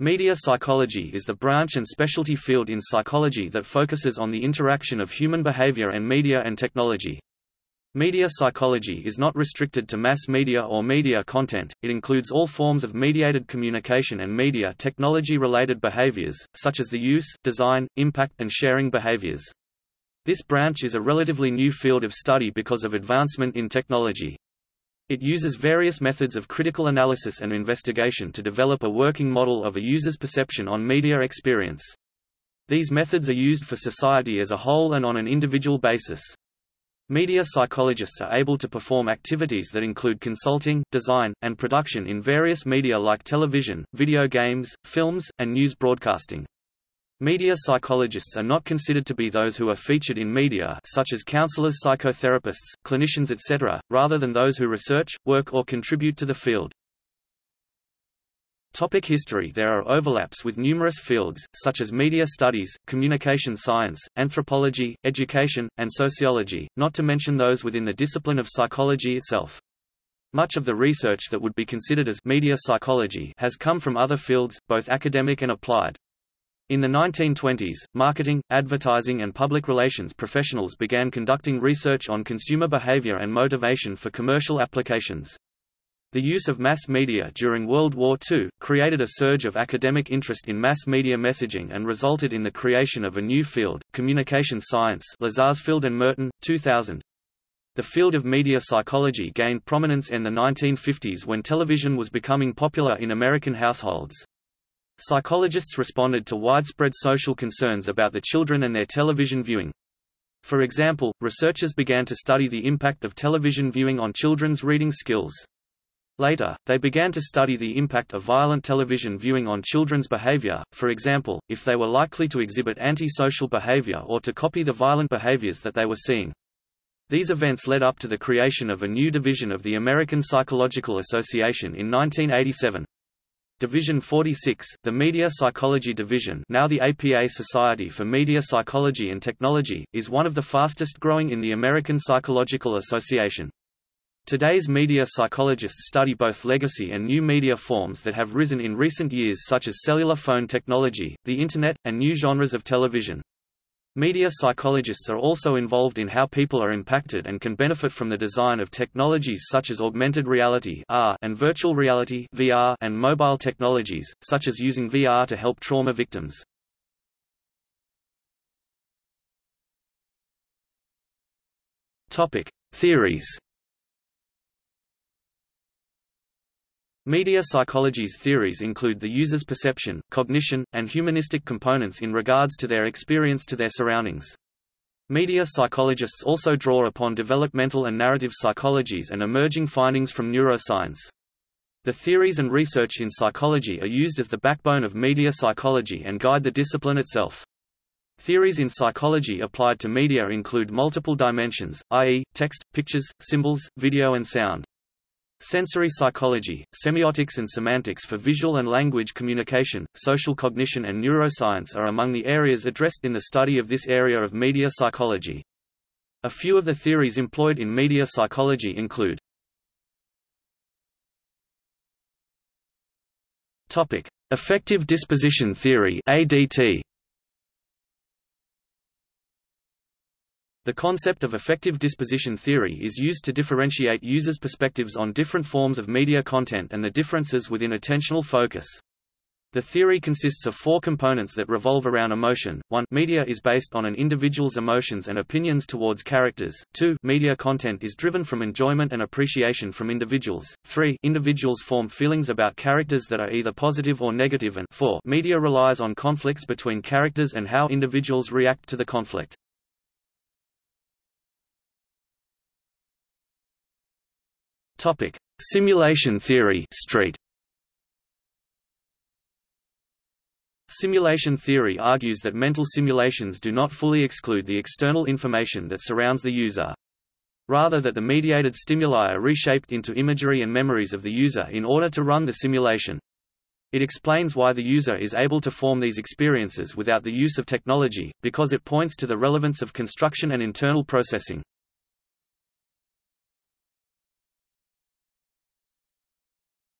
Media psychology is the branch and specialty field in psychology that focuses on the interaction of human behavior and media and technology. Media psychology is not restricted to mass media or media content, it includes all forms of mediated communication and media technology-related behaviors, such as the use, design, impact and sharing behaviors. This branch is a relatively new field of study because of advancement in technology. It uses various methods of critical analysis and investigation to develop a working model of a user's perception on media experience. These methods are used for society as a whole and on an individual basis. Media psychologists are able to perform activities that include consulting, design, and production in various media like television, video games, films, and news broadcasting. Media psychologists are not considered to be those who are featured in media such as counselors psychotherapists, clinicians etc., rather than those who research, work or contribute to the field. Topic history There are overlaps with numerous fields, such as media studies, communication science, anthropology, education, and sociology, not to mention those within the discipline of psychology itself. Much of the research that would be considered as media psychology has come from other fields, both academic and applied. In the 1920s, marketing, advertising and public relations professionals began conducting research on consumer behavior and motivation for commercial applications. The use of mass media during World War II, created a surge of academic interest in mass media messaging and resulted in the creation of a new field, communication science Lazarsfeld and Merton, 2000. The field of media psychology gained prominence in the 1950s when television was becoming popular in American households. Psychologists responded to widespread social concerns about the children and their television viewing. For example, researchers began to study the impact of television viewing on children's reading skills. Later, they began to study the impact of violent television viewing on children's behavior, for example, if they were likely to exhibit anti-social behavior or to copy the violent behaviors that they were seeing. These events led up to the creation of a new division of the American Psychological Association in 1987. Division 46, the Media Psychology Division now the APA Society for Media Psychology and Technology, is one of the fastest growing in the American Psychological Association. Today's media psychologists study both legacy and new media forms that have risen in recent years such as cellular phone technology, the Internet, and new genres of television. Media psychologists are also involved in how people are impacted and can benefit from the design of technologies such as augmented reality and virtual reality and mobile technologies, such as using VR to help trauma victims. Topic: Theories Media psychology's theories include the user's perception, cognition, and humanistic components in regards to their experience to their surroundings. Media psychologists also draw upon developmental and narrative psychologies and emerging findings from neuroscience. The theories and research in psychology are used as the backbone of media psychology and guide the discipline itself. Theories in psychology applied to media include multiple dimensions, i.e., text, pictures, symbols, video and sound. Sensory psychology, semiotics and semantics for visual and language communication, social cognition and neuroscience are among the areas addressed in the study of this area of media psychology. A few of the theories employed in media psychology include Topic: Affective disposition theory (ADT). The concept of affective disposition theory is used to differentiate users' perspectives on different forms of media content and the differences within attentional focus. The theory consists of four components that revolve around emotion. 1. Media is based on an individual's emotions and opinions towards characters. 2. Media content is driven from enjoyment and appreciation from individuals. 3. Individuals form feelings about characters that are either positive or negative and 4. Media relies on conflicts between characters and how individuals react to the conflict. Topic: Simulation theory Street. Simulation theory argues that mental simulations do not fully exclude the external information that surrounds the user. Rather that the mediated stimuli are reshaped into imagery and memories of the user in order to run the simulation. It explains why the user is able to form these experiences without the use of technology, because it points to the relevance of construction and internal processing.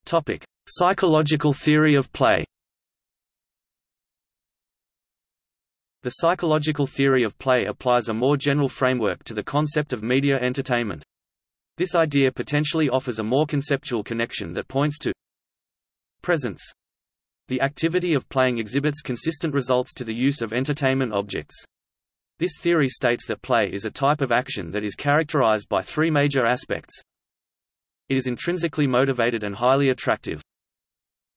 Topic: Psychological theory of play. The psychological theory of play applies a more general framework to the concept of media entertainment. This idea potentially offers a more conceptual connection that points to presence. The activity of playing exhibits consistent results to the use of entertainment objects. This theory states that play is a type of action that is characterized by three major aspects it is intrinsically motivated and highly attractive.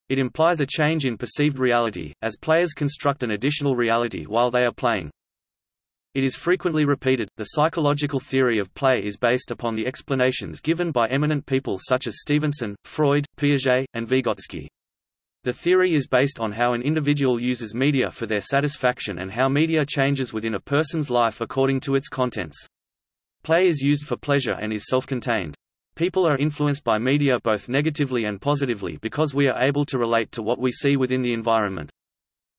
It implies a change in perceived reality, as players construct an additional reality while they are playing. It is frequently repeated. The psychological theory of play is based upon the explanations given by eminent people such as Stephenson, Freud, Piaget, and Vygotsky. The theory is based on how an individual uses media for their satisfaction and how media changes within a person's life according to its contents. Play is used for pleasure and is self-contained. People are influenced by media both negatively and positively because we are able to relate to what we see within the environment.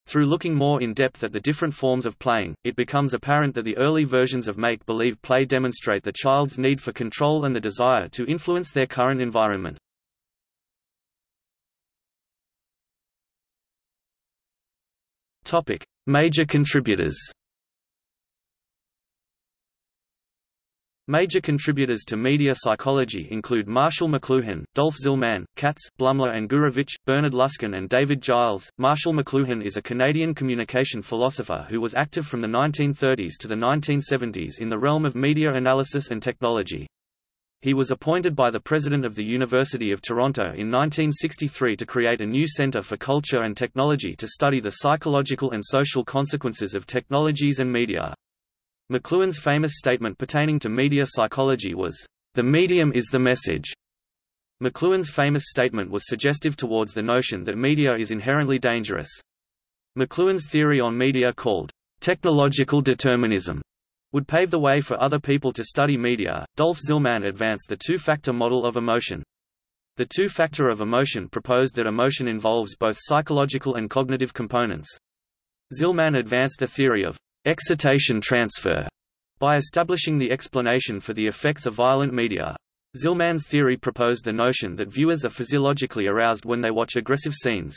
Through looking more in depth at the different forms of playing, it becomes apparent that the early versions of make-believe play demonstrate the child's need for control and the desire to influence their current environment. Major contributors. Major contributors to media psychology include Marshall McLuhan, Dolf Zillman, Katz, Blumler and Gurevitch, Bernard Luskin and David Giles. Marshall McLuhan is a Canadian communication philosopher who was active from the 1930s to the 1970s in the realm of media analysis and technology. He was appointed by the President of the University of Toronto in 1963 to create a new Centre for Culture and Technology to study the psychological and social consequences of technologies and media. McLuhan's famous statement pertaining to media psychology was, "...the medium is the message." McLuhan's famous statement was suggestive towards the notion that media is inherently dangerous. McLuhan's theory on media called, "...technological determinism," would pave the way for other people to study media. Dolf Zillman advanced the two-factor model of emotion. The two-factor of emotion proposed that emotion involves both psychological and cognitive components. Zillman advanced the theory of excitation transfer by establishing the explanation for the effects of violent media. Zillman's theory proposed the notion that viewers are physiologically aroused when they watch aggressive scenes.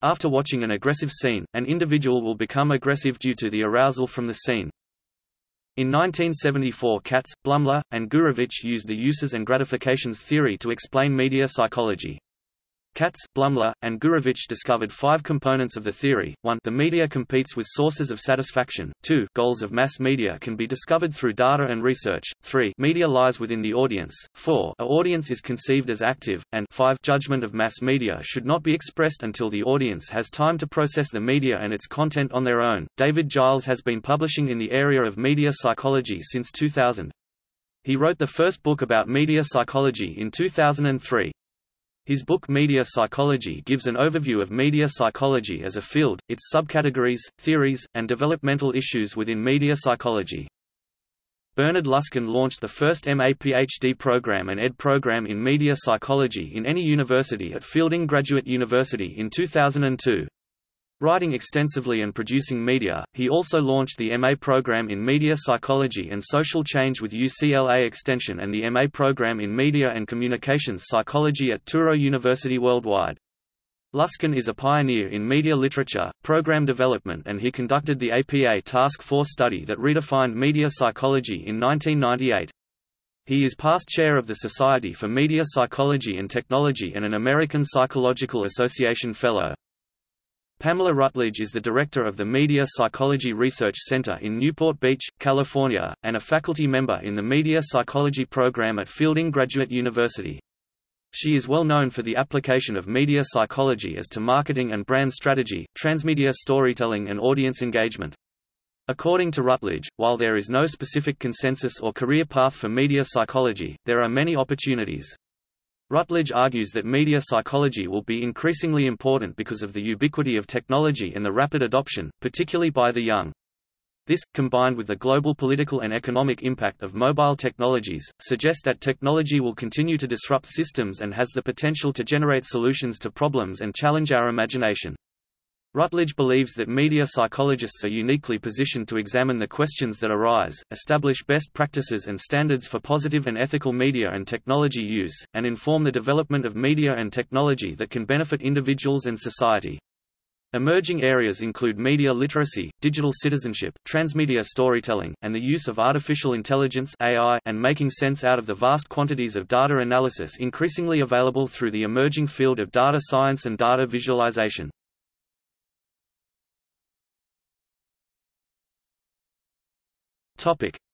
After watching an aggressive scene, an individual will become aggressive due to the arousal from the scene. In 1974 Katz, Blumler, and Gurevitch used the uses and gratifications theory to explain media psychology. Katz, Blumler, and Gurevitch discovered five components of the theory. 1. The media competes with sources of satisfaction. 2. Goals of mass media can be discovered through data and research. 3. Media lies within the audience. 4. A audience is conceived as active. And 5. Judgment of mass media should not be expressed until the audience has time to process the media and its content on their own. David Giles has been publishing in the area of media psychology since 2000. He wrote the first book about media psychology in 2003. His book Media Psychology gives an overview of media psychology as a field, its subcategories, theories, and developmental issues within media psychology. Bernard Luskin launched the first MA-PhD program and ED program in media psychology in any university at Fielding Graduate University in 2002. Writing extensively and producing media, he also launched the MA program in Media Psychology and Social Change with UCLA Extension and the MA program in Media and Communications Psychology at Touro University worldwide. Luskin is a pioneer in media literature, program development and he conducted the APA Task Force study that redefined media psychology in 1998. He is past chair of the Society for Media Psychology and Technology and an American Psychological Association Fellow. Pamela Rutledge is the director of the Media Psychology Research Center in Newport Beach, California, and a faculty member in the Media Psychology program at Fielding Graduate University. She is well known for the application of media psychology as to marketing and brand strategy, transmedia storytelling and audience engagement. According to Rutledge, while there is no specific consensus or career path for media psychology, there are many opportunities. Rutledge argues that media psychology will be increasingly important because of the ubiquity of technology and the rapid adoption, particularly by the young. This, combined with the global political and economic impact of mobile technologies, suggests that technology will continue to disrupt systems and has the potential to generate solutions to problems and challenge our imagination. Rutledge believes that media psychologists are uniquely positioned to examine the questions that arise, establish best practices and standards for positive and ethical media and technology use, and inform the development of media and technology that can benefit individuals and society. Emerging areas include media literacy, digital citizenship, transmedia storytelling, and the use of artificial intelligence AI and making sense out of the vast quantities of data analysis increasingly available through the emerging field of data science and data visualization.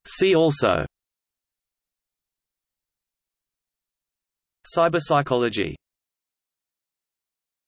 See also. Cyberpsychology